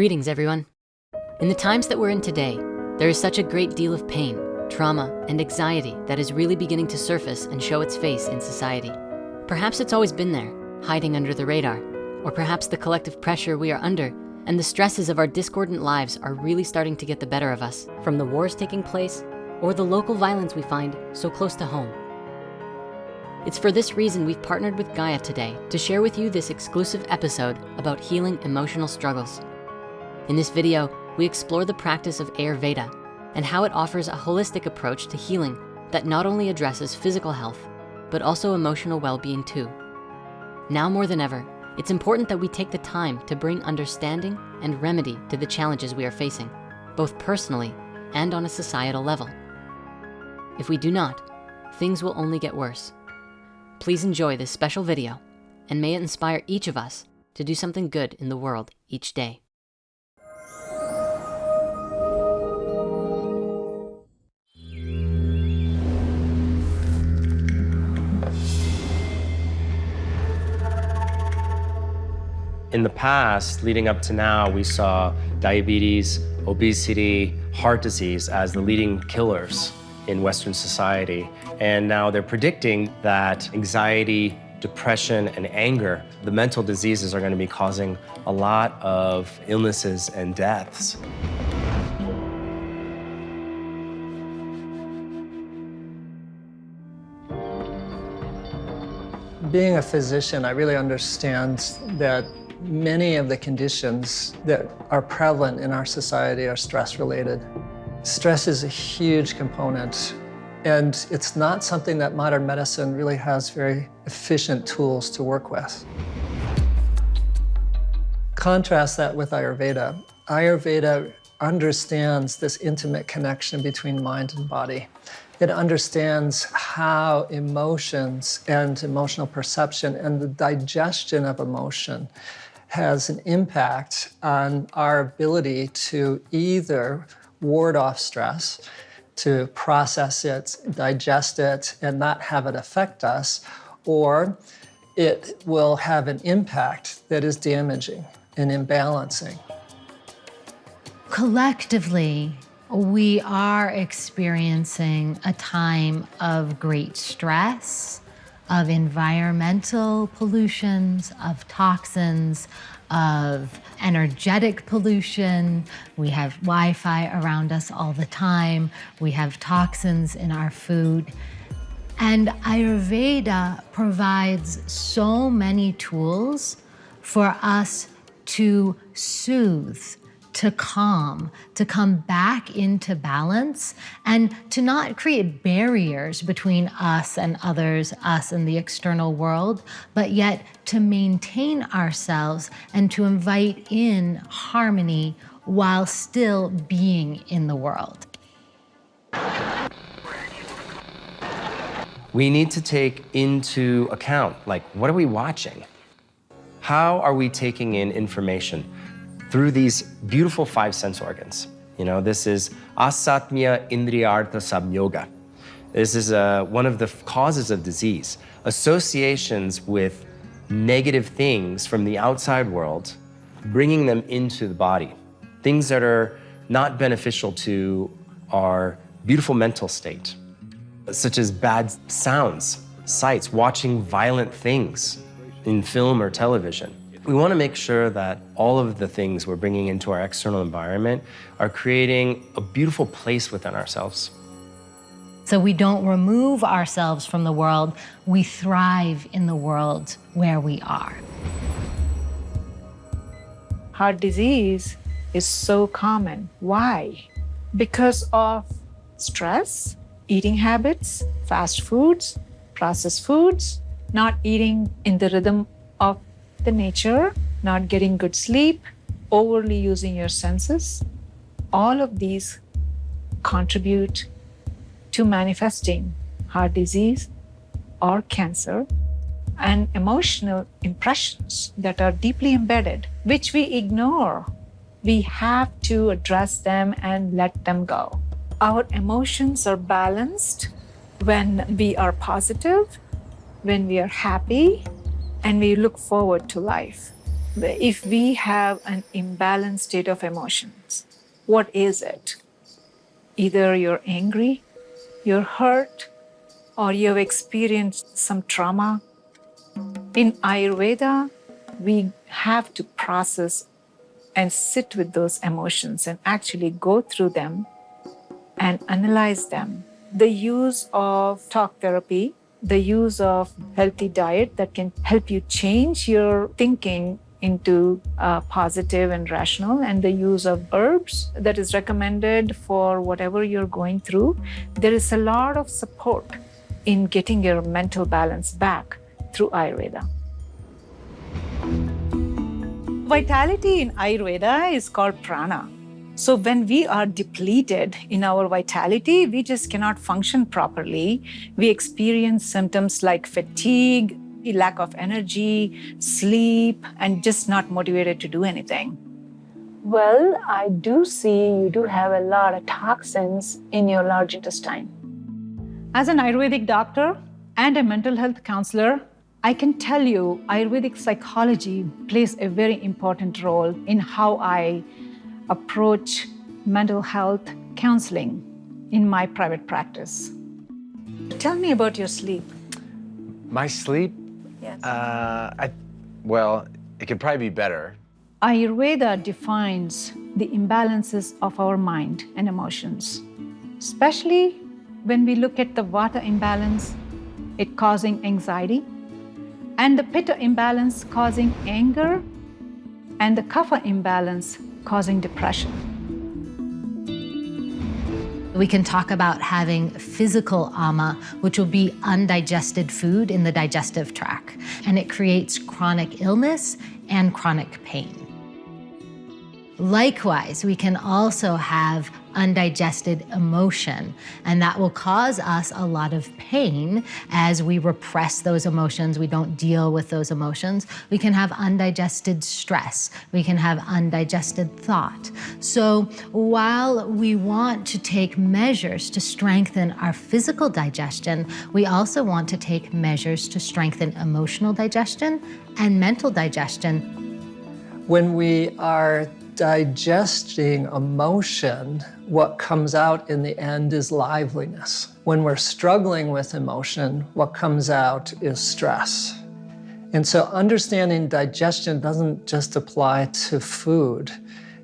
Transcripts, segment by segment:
Greetings, everyone. In the times that we're in today, there is such a great deal of pain, trauma, and anxiety that is really beginning to surface and show its face in society. Perhaps it's always been there, hiding under the radar, or perhaps the collective pressure we are under and the stresses of our discordant lives are really starting to get the better of us from the wars taking place or the local violence we find so close to home. It's for this reason we've partnered with Gaia today to share with you this exclusive episode about healing emotional struggles. In this video, we explore the practice of Ayurveda and how it offers a holistic approach to healing that not only addresses physical health, but also emotional well-being too. Now more than ever, it's important that we take the time to bring understanding and remedy to the challenges we are facing, both personally and on a societal level. If we do not, things will only get worse. Please enjoy this special video and may it inspire each of us to do something good in the world each day. In the past, leading up to now, we saw diabetes, obesity, heart disease as the leading killers in Western society. And now they're predicting that anxiety, depression, and anger, the mental diseases are gonna be causing a lot of illnesses and deaths. Being a physician, I really understand that many of the conditions that are prevalent in our society are stress-related. Stress is a huge component, and it's not something that modern medicine really has very efficient tools to work with. Contrast that with Ayurveda. Ayurveda understands this intimate connection between mind and body. It understands how emotions and emotional perception and the digestion of emotion has an impact on our ability to either ward off stress, to process it, digest it, and not have it affect us, or it will have an impact that is damaging and imbalancing. Collectively, we are experiencing a time of great stress, of environmental pollutions, of toxins, of energetic pollution. We have Wi-Fi around us all the time. We have toxins in our food. And Ayurveda provides so many tools for us to soothe to calm, to come back into balance, and to not create barriers between us and others, us and the external world, but yet to maintain ourselves and to invite in harmony while still being in the world. We need to take into account, like, what are we watching? How are we taking in information? Through these beautiful five sense organs. You know, this is asatmya indriyartha samyoga. This is uh, one of the causes of disease. Associations with negative things from the outside world, bringing them into the body. Things that are not beneficial to our beautiful mental state, such as bad sounds, sights, watching violent things in film or television. We want to make sure that all of the things we're bringing into our external environment are creating a beautiful place within ourselves. So we don't remove ourselves from the world, we thrive in the world where we are. Heart disease is so common. Why? Because of stress, eating habits, fast foods, processed foods, not eating in the rhythm of the nature, not getting good sleep, overly using your senses, all of these contribute to manifesting heart disease or cancer and emotional impressions that are deeply embedded, which we ignore. We have to address them and let them go. Our emotions are balanced when we are positive, when we are happy, and we look forward to life. if we have an imbalanced state of emotions, what is it? Either you're angry, you're hurt, or you've experienced some trauma. In Ayurveda, we have to process and sit with those emotions and actually go through them and analyze them. The use of talk therapy, the use of healthy diet that can help you change your thinking into uh, positive and rational and the use of herbs that is recommended for whatever you're going through. There is a lot of support in getting your mental balance back through ayurveda. Vitality in ayurveda is called prana so when we are depleted in our vitality we just cannot function properly we experience symptoms like fatigue lack of energy, sleep, and just not motivated to do anything? Well, I do see you do have a lot of toxins in your large intestine. As an Ayurvedic doctor and a mental health counselor, I can tell you Ayurvedic psychology plays a very important role in how I approach mental health counseling in my private practice. Tell me about your sleep. My sleep Yes. Uh, I, well, it could probably be better. Ayurveda defines the imbalances of our mind and emotions, especially when we look at the vata imbalance, it causing anxiety, and the pitta imbalance causing anger, and the kapha imbalance causing depression. We can talk about having physical ama, which will be undigested food in the digestive tract, and it creates chronic illness and chronic pain. Likewise, we can also have undigested emotion, and that will cause us a lot of pain as we repress those emotions, we don't deal with those emotions. We can have undigested stress, we can have undigested thought. So while we want to take measures to strengthen our physical digestion, we also want to take measures to strengthen emotional digestion and mental digestion. When we are digesting emotion, what comes out in the end is liveliness. When we're struggling with emotion, what comes out is stress. And so understanding digestion doesn't just apply to food.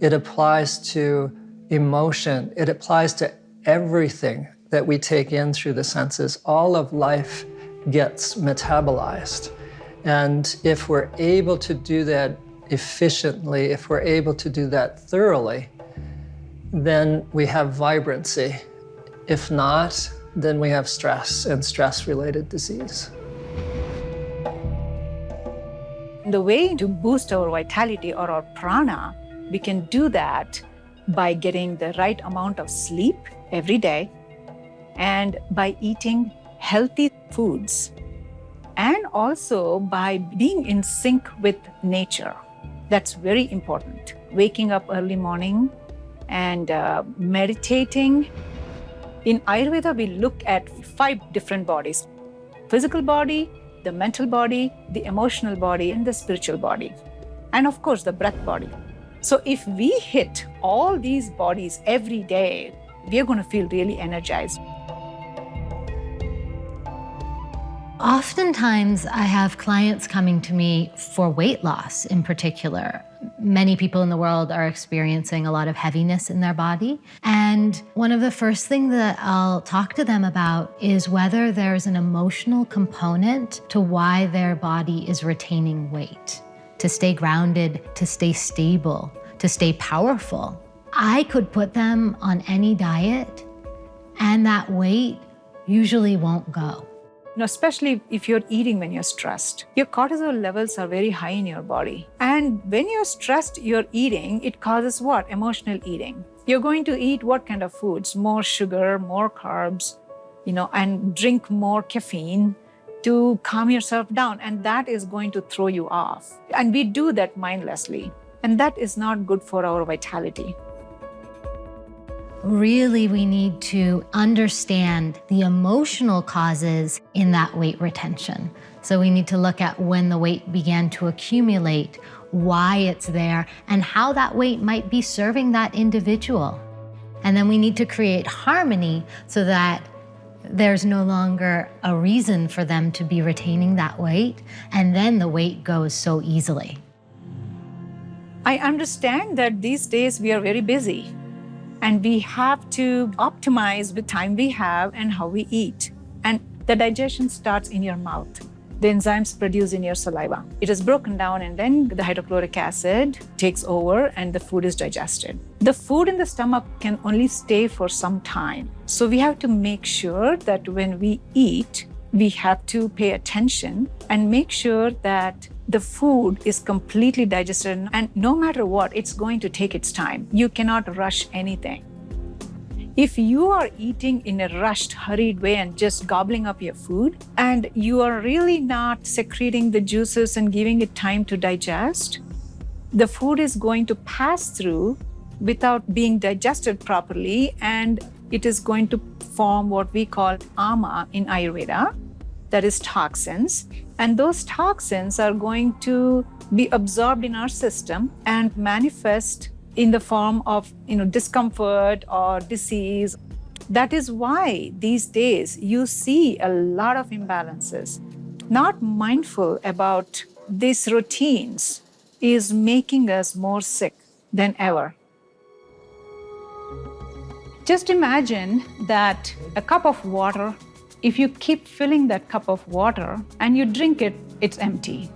It applies to emotion. It applies to everything that we take in through the senses. All of life gets metabolized. And if we're able to do that efficiently, if we're able to do that thoroughly, then we have vibrancy. If not, then we have stress and stress-related disease. The way to boost our vitality or our prana, we can do that by getting the right amount of sleep every day and by eating healthy foods and also by being in sync with nature. That's very important. Waking up early morning and uh, meditating. In Ayurveda, we look at five different bodies. Physical body, the mental body, the emotional body, and the spiritual body. And of course, the breath body. So if we hit all these bodies every day, we are going to feel really energized. Oftentimes, I have clients coming to me for weight loss in particular. Many people in the world are experiencing a lot of heaviness in their body. And one of the first things that I'll talk to them about is whether there's an emotional component to why their body is retaining weight, to stay grounded, to stay stable, to stay powerful. I could put them on any diet and that weight usually won't go especially if you're eating when you're stressed. Your cortisol levels are very high in your body. And when you're stressed, you're eating, it causes what? Emotional eating. You're going to eat what kind of foods? More sugar, more carbs, you know, and drink more caffeine to calm yourself down. And that is going to throw you off. And we do that mindlessly. And that is not good for our vitality. Really, we need to understand the emotional causes in that weight retention. So we need to look at when the weight began to accumulate, why it's there, and how that weight might be serving that individual. And then we need to create harmony so that there's no longer a reason for them to be retaining that weight, and then the weight goes so easily. I understand that these days we are very busy and we have to optimize the time we have and how we eat. And the digestion starts in your mouth the enzymes produced in your saliva. It is broken down and then the hydrochloric acid takes over and the food is digested. The food in the stomach can only stay for some time. So we have to make sure that when we eat, we have to pay attention and make sure that the food is completely digested and no matter what, it's going to take its time. You cannot rush anything. If you are eating in a rushed, hurried way and just gobbling up your food, and you are really not secreting the juices and giving it time to digest, the food is going to pass through without being digested properly, and it is going to form what we call ama in Ayurveda, that is toxins. And those toxins are going to be absorbed in our system and manifest in the form of you know, discomfort or disease. That is why these days you see a lot of imbalances. Not mindful about these routines is making us more sick than ever. Just imagine that a cup of water, if you keep filling that cup of water and you drink it, it's empty.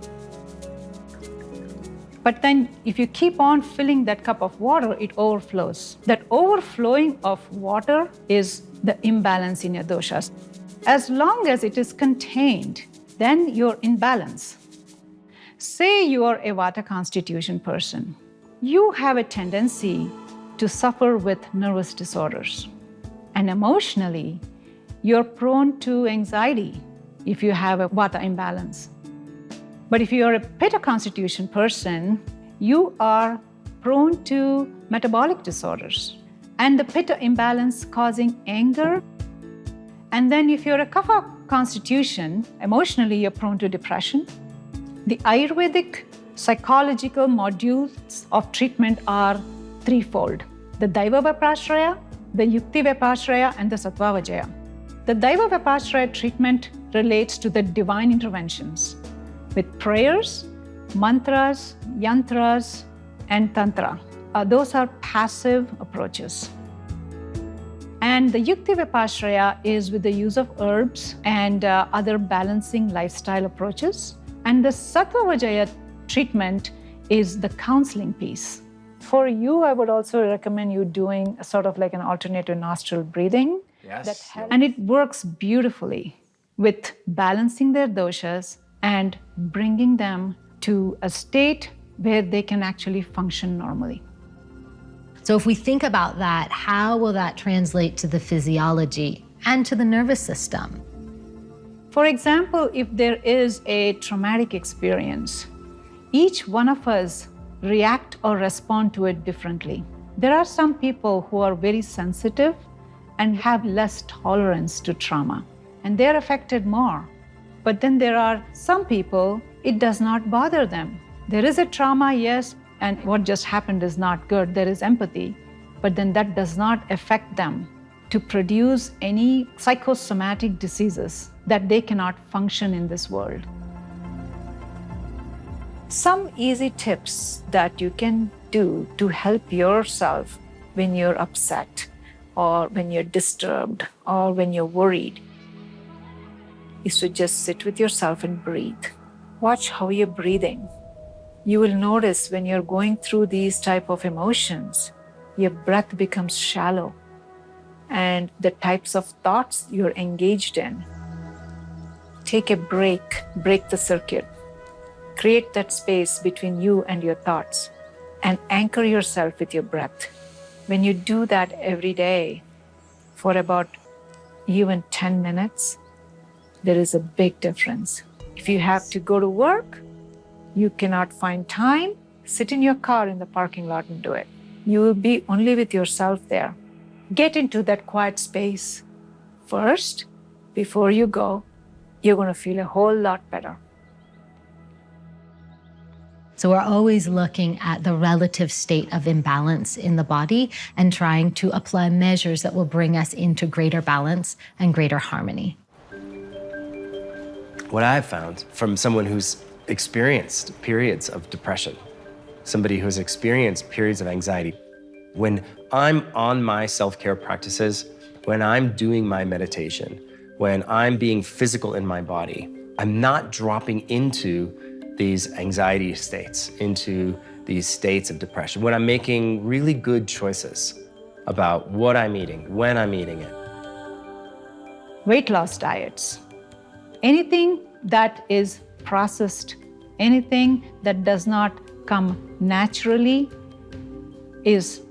But then if you keep on filling that cup of water, it overflows. That overflowing of water is the imbalance in your doshas. As long as it is contained, then you're in balance. Say you are a Vata constitution person. You have a tendency to suffer with nervous disorders. And emotionally, you're prone to anxiety if you have a Vata imbalance. But if you are a Pitta constitution person, you are prone to metabolic disorders and the Pitta imbalance causing anger. And then if you're a Kapha constitution, emotionally you're prone to depression. The Ayurvedic psychological modules of treatment are threefold. The Daiva Vyapashraya, the Yukti Vyapashraya, and the Sattva Vijaya. The Daiva Vyapashraya treatment relates to the divine interventions with prayers, mantras, yantras, and tantra. Uh, those are passive approaches. And the Yukti Vyapashraya is with the use of herbs and uh, other balancing lifestyle approaches. And the Sattva Vijaya treatment is the counseling piece. For you, I would also recommend you doing sort of like an alternative nostril breathing. Yes. And it works beautifully with balancing their doshas and bringing them to a state where they can actually function normally. So if we think about that, how will that translate to the physiology and to the nervous system? For example, if there is a traumatic experience, each one of us react or respond to it differently. There are some people who are very sensitive and have less tolerance to trauma, and they're affected more. But then there are some people, it does not bother them. There is a trauma, yes, and what just happened is not good. There is empathy, but then that does not affect them to produce any psychosomatic diseases that they cannot function in this world. Some easy tips that you can do to help yourself when you're upset or when you're disturbed or when you're worried is to just sit with yourself and breathe. Watch how you're breathing. You will notice when you're going through these type of emotions, your breath becomes shallow and the types of thoughts you're engaged in. Take a break, break the circuit. Create that space between you and your thoughts and anchor yourself with your breath. When you do that every day for about even 10 minutes, there is a big difference. If you have to go to work, you cannot find time, sit in your car in the parking lot and do it. You will be only with yourself there. Get into that quiet space first before you go. You're going to feel a whole lot better. So we're always looking at the relative state of imbalance in the body and trying to apply measures that will bring us into greater balance and greater harmony. What I've found from someone who's experienced periods of depression, somebody who's experienced periods of anxiety, when I'm on my self-care practices, when I'm doing my meditation, when I'm being physical in my body, I'm not dropping into these anxiety states, into these states of depression, when I'm making really good choices about what I'm eating, when I'm eating it. Weight loss diets. Anything that is processed, anything that does not come naturally is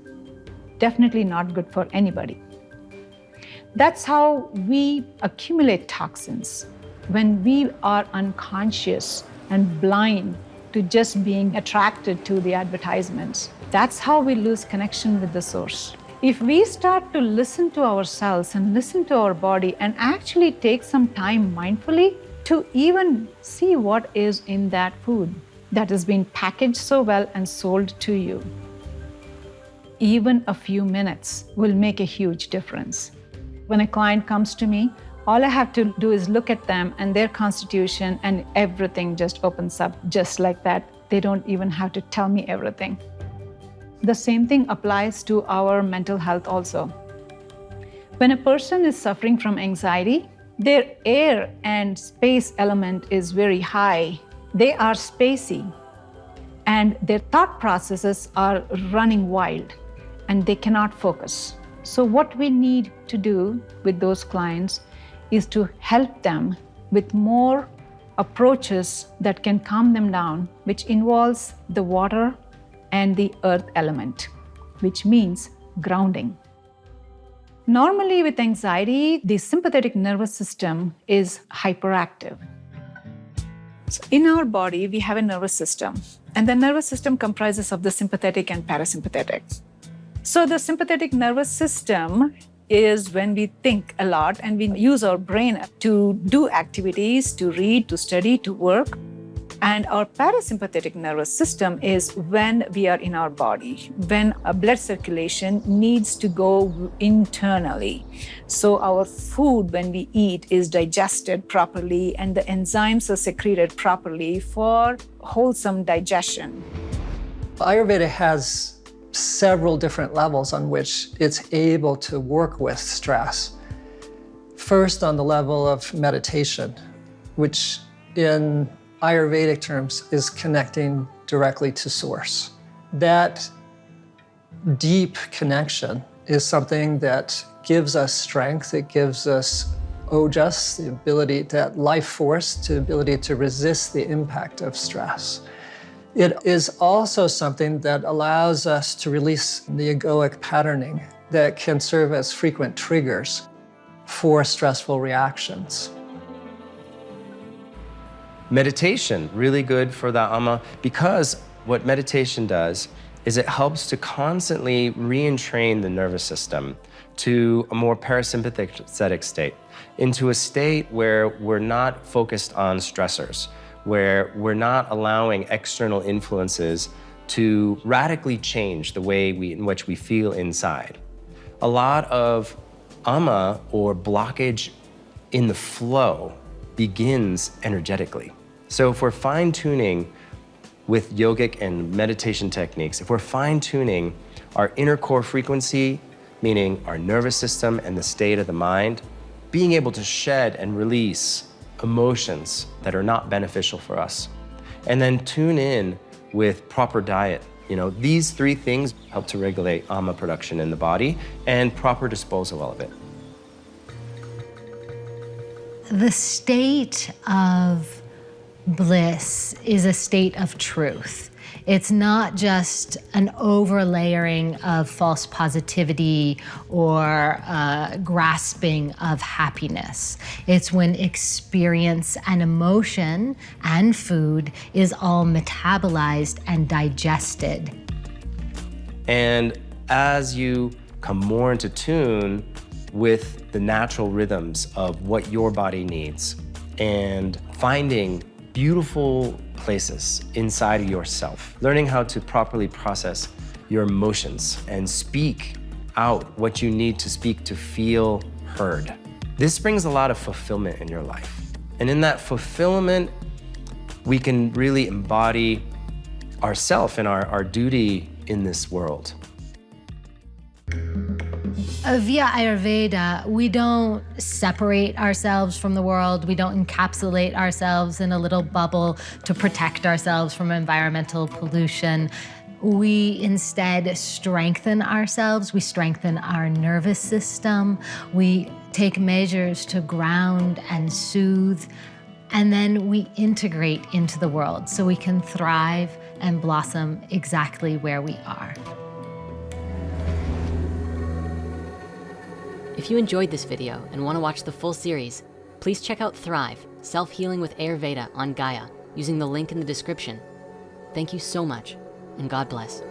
definitely not good for anybody. That's how we accumulate toxins when we are unconscious and blind to just being attracted to the advertisements. That's how we lose connection with the source. If we start to listen to ourselves and listen to our body and actually take some time mindfully to even see what is in that food that has been packaged so well and sold to you, even a few minutes will make a huge difference. When a client comes to me, all I have to do is look at them and their constitution, and everything just opens up just like that. They don't even have to tell me everything. The same thing applies to our mental health also. When a person is suffering from anxiety, their air and space element is very high. They are spacey, and their thought processes are running wild, and they cannot focus. So, what we need to do with those clients is to help them with more approaches that can calm them down, which involves the water and the earth element, which means grounding. Normally, with anxiety, the sympathetic nervous system is hyperactive. So in our body, we have a nervous system, and the nervous system comprises of the sympathetic and parasympathetic. So the sympathetic nervous system is when we think a lot and we use our brain to do activities, to read, to study, to work. And our parasympathetic nervous system is when we are in our body, when a blood circulation needs to go internally. So our food, when we eat, is digested properly and the enzymes are secreted properly for wholesome digestion. Ayurveda has several different levels on which it's able to work with stress. First, on the level of meditation, which in Ayurvedic terms is connecting directly to source. That deep connection is something that gives us strength, it gives us ojas, the ability, that life force, the ability to resist the impact of stress. It is also something that allows us to release the egoic patterning that can serve as frequent triggers for stressful reactions. Meditation, really good for the ama, because what meditation does is it helps to constantly re-entrain the nervous system to a more parasympathetic state, into a state where we're not focused on stressors, where we're not allowing external influences to radically change the way we, in which we feel inside. A lot of ama or blockage in the flow begins energetically. So if we're fine tuning with yogic and meditation techniques, if we're fine tuning our inner core frequency, meaning our nervous system and the state of the mind, being able to shed and release emotions that are not beneficial for us. And then tune in with proper diet. You know, these three things help to regulate AMA production in the body and proper disposal of it. The state of bliss is a state of truth. It's not just an overlayering of false positivity or uh, grasping of happiness. It's when experience and emotion and food is all metabolized and digested. And as you come more into tune with the natural rhythms of what your body needs and finding beautiful places inside yourself, learning how to properly process your emotions and speak out what you need to speak to feel heard. This brings a lot of fulfillment in your life. And in that fulfillment, we can really embody ourself and our, our duty in this world. Uh, via Ayurveda, we don't separate ourselves from the world. We don't encapsulate ourselves in a little bubble to protect ourselves from environmental pollution. We instead strengthen ourselves. We strengthen our nervous system. We take measures to ground and soothe. And then we integrate into the world so we can thrive and blossom exactly where we are. If you enjoyed this video and wanna watch the full series, please check out Thrive, Self-Healing with Ayurveda on Gaia using the link in the description. Thank you so much and God bless.